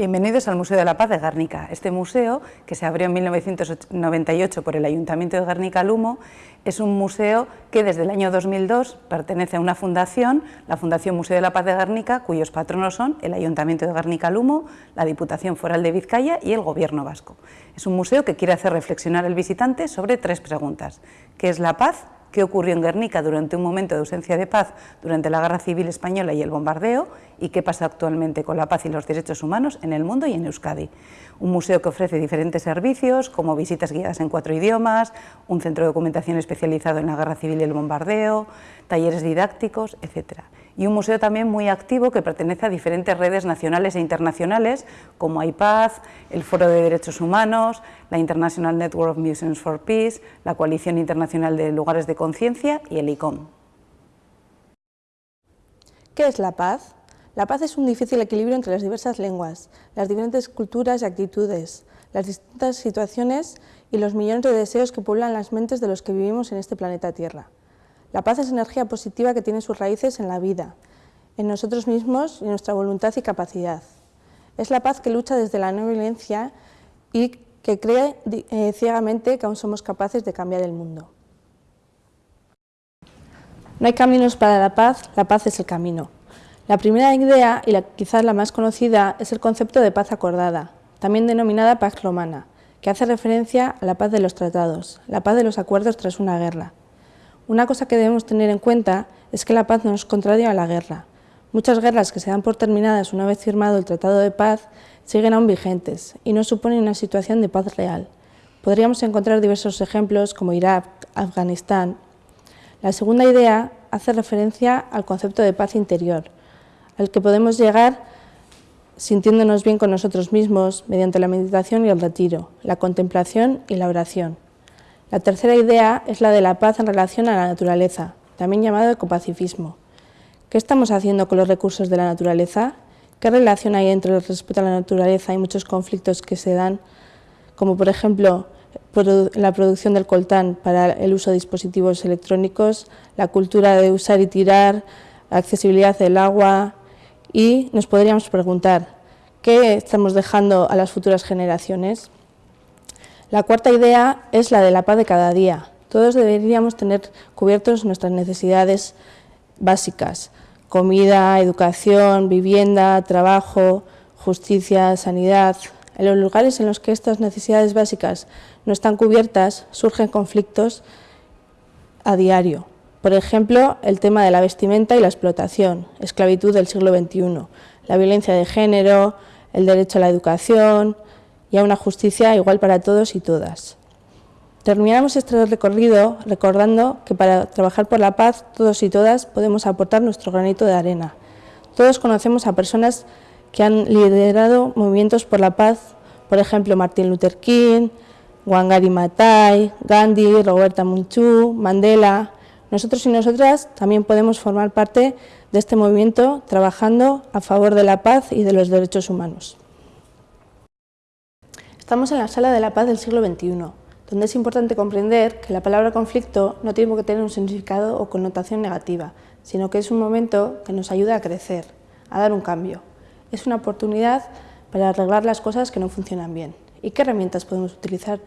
Bienvenidos al Museo de la Paz de Guernica. Este museo, que se abrió en 1998 por el Ayuntamiento de Guernica-Lumo, es un museo que desde el año 2002 pertenece a una fundación, la Fundación Museo de la Paz de Guernica, cuyos patronos son el Ayuntamiento de Guernica-Lumo, la Diputación Foral de Vizcaya y el Gobierno Vasco. Es un museo que quiere hacer reflexionar al visitante sobre tres preguntas. ¿Qué es la paz? Qué ocurrió en Guernica durante un momento de ausencia de paz durante la Guerra Civil Española y el bombardeo y qué pasa actualmente con la paz y los derechos humanos en el mundo y en Euskadi. Un museo que ofrece diferentes servicios como visitas guiadas en cuatro idiomas, un centro de documentación especializado en la Guerra Civil y el bombardeo, talleres didácticos, etc y un museo también muy activo que pertenece a diferentes redes nacionales e internacionales como IPAZ, el Foro de Derechos Humanos, la International Network of Museums for Peace, la Coalición Internacional de Lugares de Conciencia y el ICOM. ¿Qué es la paz? La paz es un difícil equilibrio entre las diversas lenguas, las diferentes culturas y actitudes, las distintas situaciones y los millones de deseos que pueblan las mentes de los que vivimos en este planeta Tierra. La paz es energía positiva que tiene sus raíces en la vida, en nosotros mismos y en nuestra voluntad y capacidad. Es la paz que lucha desde la no violencia y que cree eh, ciegamente que aún somos capaces de cambiar el mundo. No hay caminos para la paz, la paz es el camino. La primera idea, y la, quizás la más conocida, es el concepto de paz acordada, también denominada paz romana, que hace referencia a la paz de los tratados, la paz de los acuerdos tras una guerra. Una cosa que debemos tener en cuenta es que la paz no es contraria a la guerra. Muchas guerras que se dan por terminadas una vez firmado el Tratado de Paz siguen aún vigentes y no suponen una situación de paz real. Podríamos encontrar diversos ejemplos como Irak, Afganistán. La segunda idea hace referencia al concepto de paz interior, al que podemos llegar sintiéndonos bien con nosotros mismos mediante la meditación y el retiro, la contemplación y la oración. La tercera idea es la de la paz en relación a la naturaleza, también llamado ecopacifismo. ¿Qué estamos haciendo con los recursos de la naturaleza? ¿Qué relación hay entre el respeto a la naturaleza y muchos conflictos que se dan, como por ejemplo la producción del coltán para el uso de dispositivos electrónicos, la cultura de usar y tirar, la accesibilidad del agua y nos podríamos preguntar, ¿qué estamos dejando a las futuras generaciones? La cuarta idea es la de la paz de cada día. Todos deberíamos tener cubiertos nuestras necesidades básicas, comida, educación, vivienda, trabajo, justicia, sanidad. En los lugares en los que estas necesidades básicas no están cubiertas, surgen conflictos a diario. Por ejemplo, el tema de la vestimenta y la explotación, esclavitud del siglo XXI, la violencia de género, el derecho a la educación, y a una justicia igual para todos y todas. Terminamos este recorrido recordando que para trabajar por la paz todos y todas podemos aportar nuestro granito de arena. Todos conocemos a personas que han liderado movimientos por la paz, por ejemplo Martin Luther King, Wangari Maathai, Gandhi, Roberta Munchu, Mandela. Nosotros y nosotras también podemos formar parte de este movimiento trabajando a favor de la paz y de los derechos humanos. Estamos en la Sala de la Paz del siglo XXI, donde es importante comprender que la palabra conflicto no tiene que tener un significado o connotación negativa, sino que es un momento que nos ayuda a crecer, a dar un cambio. Es una oportunidad para arreglar las cosas que no funcionan bien. ¿Y qué herramientas podemos utilizar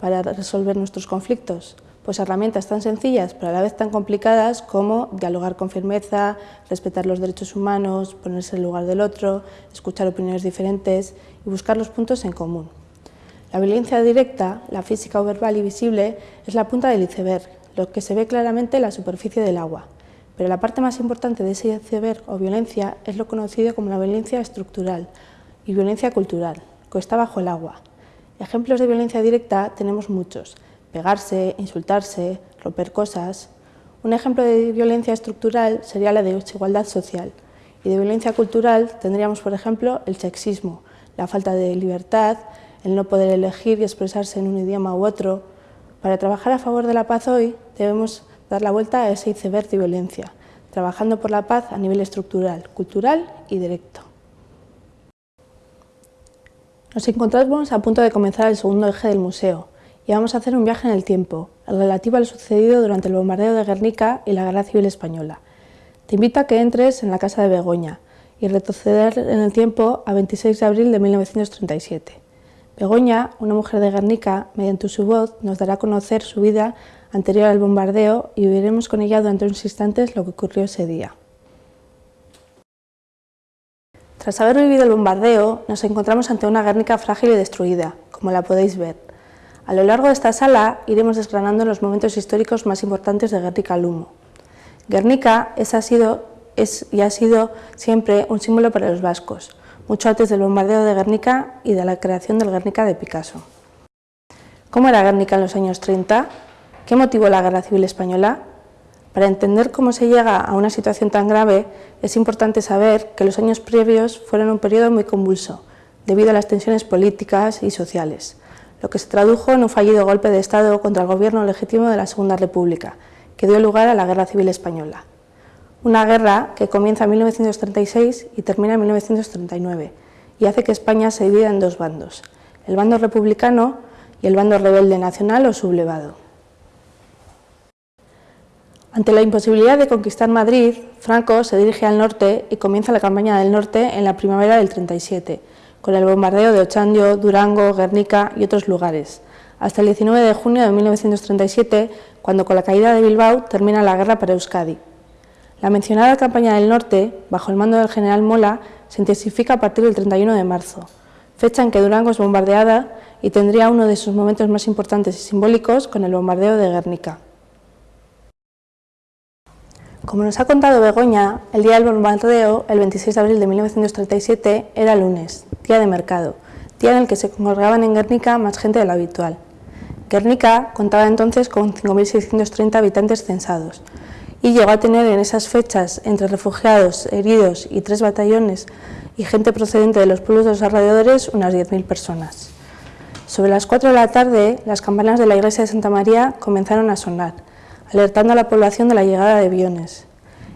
para resolver nuestros conflictos? Pues herramientas tan sencillas pero a la vez tan complicadas como dialogar con firmeza, respetar los derechos humanos, ponerse en el lugar del otro, escuchar opiniones diferentes y buscar los puntos en común. La violencia directa, la física o verbal y visible, es la punta del iceberg, lo que se ve claramente en la superficie del agua. Pero la parte más importante de ese iceberg o violencia es lo conocido como la violencia estructural y violencia cultural, que está bajo el agua. Ejemplos de violencia directa tenemos muchos, pegarse, insultarse, romper cosas. Un ejemplo de violencia estructural sería la de desigualdad social y de violencia cultural tendríamos, por ejemplo, el sexismo, la falta de libertad, el no poder elegir y expresarse en un idioma u otro. Para trabajar a favor de la paz hoy debemos dar la vuelta a ese iceberg de violencia, trabajando por la paz a nivel estructural, cultural y directo. Nos encontramos a punto de comenzar el segundo eje del museo y vamos a hacer un viaje en el tiempo, relativo a lo sucedido durante el bombardeo de Guernica y la Guerra Civil Española. Te invito a que entres en la Casa de Begoña y retroceder en el tiempo a 26 de abril de 1937. Begoña, una mujer de Guernica, mediante su voz nos dará a conocer su vida anterior al bombardeo y viviremos con ella durante unos instantes lo que ocurrió ese día. Tras haber vivido el bombardeo, nos encontramos ante una Guernica frágil y destruida, como la podéis ver. A lo largo de esta sala iremos desgranando los momentos históricos más importantes de Guernica Lumo. Guernica es, ha sido, es y ha sido siempre un símbolo para los vascos, mucho antes del bombardeo de Guernica y de la creación del Guernica de Picasso. ¿Cómo era Guernica en los años 30? ¿Qué motivó la Guerra Civil Española? Para entender cómo se llega a una situación tan grave, es importante saber que los años previos fueron un periodo muy convulso, debido a las tensiones políticas y sociales, lo que se tradujo en un fallido golpe de Estado contra el gobierno legítimo de la Segunda República, que dio lugar a la Guerra Civil Española. Una guerra que comienza en 1936 y termina en 1939, y hace que España se divida en dos bandos, el bando republicano y el bando rebelde nacional o sublevado. Ante la imposibilidad de conquistar Madrid, Franco se dirige al norte y comienza la campaña del norte en la primavera del 37, con el bombardeo de Ochandio, Durango, Guernica y otros lugares, hasta el 19 de junio de 1937, cuando con la caída de Bilbao termina la guerra para Euskadi. La mencionada campaña del norte, bajo el mando del general Mola, se intensifica a partir del 31 de marzo, fecha en que Durango es bombardeada y tendría uno de sus momentos más importantes y simbólicos con el bombardeo de Guernica. Como nos ha contado Begoña, el día del bombardeo, el 26 de abril de 1937, era lunes, día de mercado, día en el que se congregaban en Guernica más gente de lo habitual. Guernica contaba entonces con 5.630 habitantes censados y llegó a tener en esas fechas, entre refugiados, heridos y tres batallones y gente procedente de los pueblos de los alrededores, unas 10.000 personas. Sobre las 4 de la tarde, las campanas de la iglesia de Santa María comenzaron a sonar, alertando a la población de la llegada de aviones.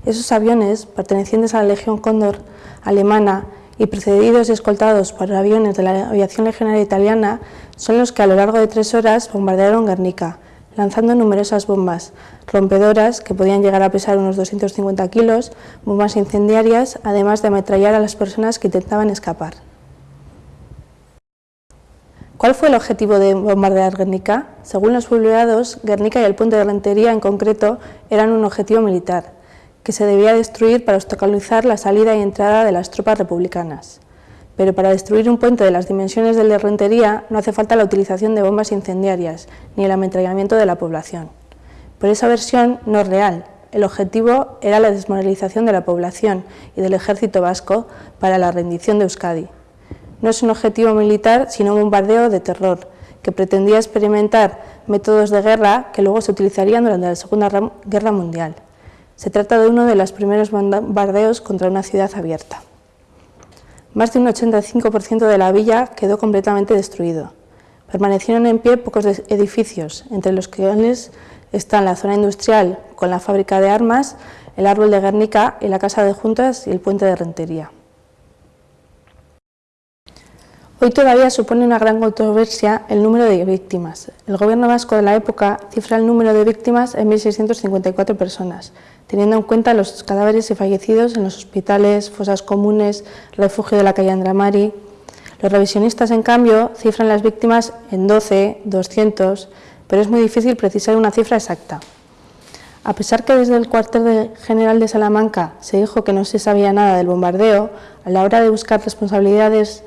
Esos aviones, pertenecientes a la Legión Cóndor alemana y precedidos y escoltados por aviones de la aviación legionaria italiana, son los que a lo largo de tres horas bombardearon Guernica, lanzando numerosas bombas rompedoras que podían llegar a pesar unos 250 kilos, bombas incendiarias, además de ametrallar a las personas que intentaban escapar. ¿Cuál fue el objetivo de bombardear Guernica? Según los publicados, Guernica y el puente de Rentería en concreto eran un objetivo militar, que se debía destruir para obstaculizar la salida y entrada de las tropas republicanas. Pero para destruir un puente de las dimensiones del de Rentería no hace falta la utilización de bombas incendiarias ni el ametrallamiento de la población. Por esa versión no es real. El objetivo era la desmoralización de la población y del ejército vasco para la rendición de Euskadi no es un objetivo militar, sino un bombardeo de terror, que pretendía experimentar métodos de guerra que luego se utilizarían durante la Segunda Guerra Mundial. Se trata de uno de los primeros bombardeos contra una ciudad abierta. Más de un 85% de la villa quedó completamente destruido. Permanecieron en pie pocos edificios, entre los que están la zona industrial con la fábrica de armas, el árbol de Guernica y la casa de juntas y el puente de Rentería. Hoy todavía supone una gran controversia el número de víctimas. El gobierno vasco de la época cifra el número de víctimas en 1.654 personas, teniendo en cuenta los cadáveres y fallecidos en los hospitales, fosas comunes, refugio de la calle Andramari. Los revisionistas, en cambio, cifran las víctimas en 12, 200, pero es muy difícil precisar una cifra exacta. A pesar que desde el cuartel general de Salamanca se dijo que no se sabía nada del bombardeo, a la hora de buscar responsabilidades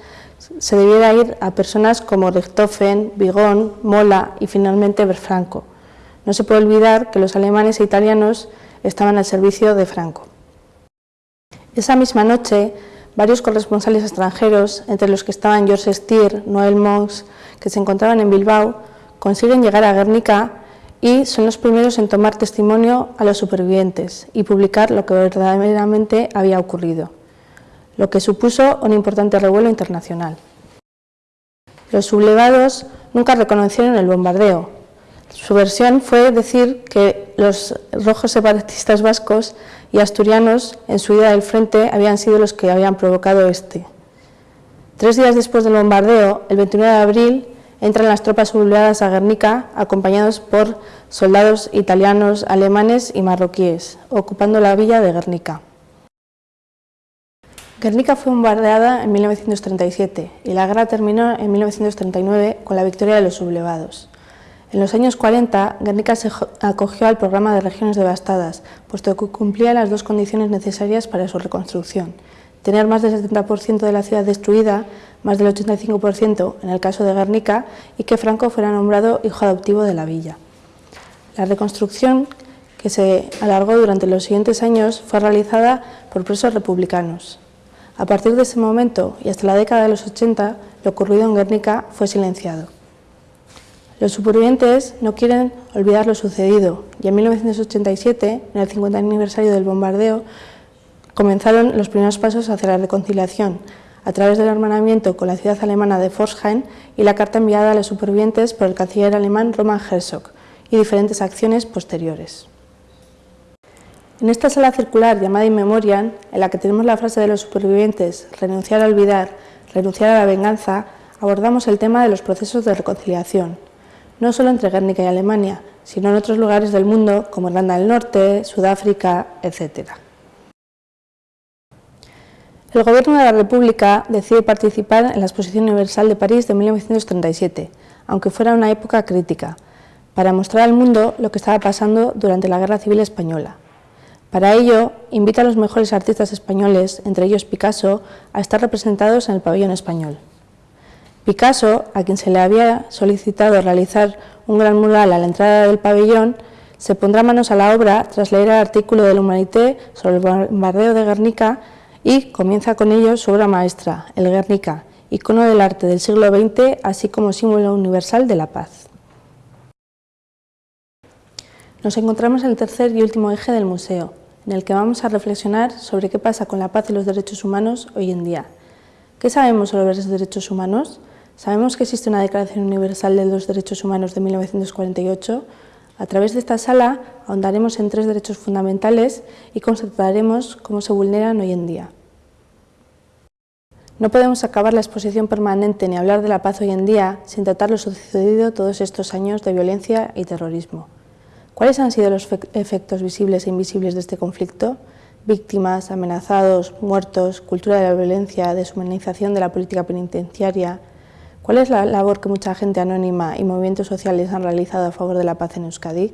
se debiera ir a personas como Richthofen, Bigón, Mola y finalmente Berfranco. No se puede olvidar que los alemanes e italianos estaban al servicio de Franco. Esa misma noche, varios corresponsales extranjeros, entre los que estaban George Stier, Noel Monks, que se encontraban en Bilbao, consiguen llegar a Guernica y son los primeros en tomar testimonio a los supervivientes y publicar lo que verdaderamente había ocurrido lo que supuso un importante revuelo internacional. Los sublevados nunca reconocieron el bombardeo. Su versión fue decir que los rojos separatistas vascos y asturianos en su ida del frente habían sido los que habían provocado este. Tres días después del bombardeo, el 29 de abril, entran las tropas sublevadas a Guernica acompañados por soldados italianos, alemanes y marroquíes, ocupando la villa de Guernica. Guernica fue bombardeada en 1937 y la guerra terminó en 1939 con la victoria de los sublevados. En los años 40, Guernica se acogió al programa de regiones devastadas, puesto que cumplía las dos condiciones necesarias para su reconstrucción. Tener más del 70% de la ciudad destruida, más del 85% en el caso de Guernica, y que Franco fuera nombrado hijo adoptivo de la villa. La reconstrucción, que se alargó durante los siguientes años, fue realizada por presos republicanos. A partir de ese momento y hasta la década de los 80, lo ocurrido en Guernica fue silenciado. Los supervivientes no quieren olvidar lo sucedido y en 1987, en el 50 aniversario del bombardeo, comenzaron los primeros pasos hacia la reconciliación a través del hermanamiento con la ciudad alemana de Forsheim y la carta enviada a los supervivientes por el canciller alemán Roman Herzog y diferentes acciones posteriores. En esta sala circular llamada In Memoriam, en la que tenemos la frase de los supervivientes, renunciar a olvidar, renunciar a la venganza, abordamos el tema de los procesos de reconciliación, no solo entre Guernica y Alemania, sino en otros lugares del mundo como Irlanda del Norte, Sudáfrica, etc. El Gobierno de la República decide participar en la Exposición Universal de París de 1937, aunque fuera una época crítica, para mostrar al mundo lo que estaba pasando durante la Guerra Civil Española. Para ello, invita a los mejores artistas españoles, entre ellos Picasso, a estar representados en el pabellón español. Picasso, a quien se le había solicitado realizar un gran mural a la entrada del pabellón, se pondrá manos a la obra tras leer el artículo del Humanité sobre el bombardeo de Guernica y comienza con ello su obra maestra, el Guernica, icono del arte del siglo XX, así como símbolo universal de la paz. Nos encontramos en el tercer y último eje del museo, en el que vamos a reflexionar sobre qué pasa con la paz y los derechos humanos hoy en día. ¿Qué sabemos sobre los derechos humanos? Sabemos que existe una Declaración Universal de los Derechos Humanos de 1948. A través de esta sala ahondaremos en tres derechos fundamentales y constataremos cómo se vulneran hoy en día. No podemos acabar la exposición permanente ni hablar de la paz hoy en día sin tratar lo sucedido todos estos años de violencia y terrorismo. ¿Cuáles han sido los efectos visibles e invisibles de este conflicto? Víctimas, amenazados, muertos, cultura de la violencia, deshumanización de la política penitenciaria. ¿Cuál es la labor que mucha gente anónima y movimientos sociales han realizado a favor de la paz en Euskadi?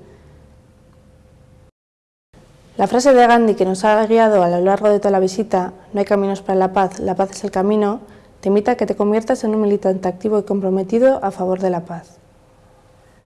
La frase de Gandhi que nos ha guiado a lo largo de toda la visita, no hay caminos para la paz, la paz es el camino, te invita a que te conviertas en un militante activo y comprometido a favor de la paz.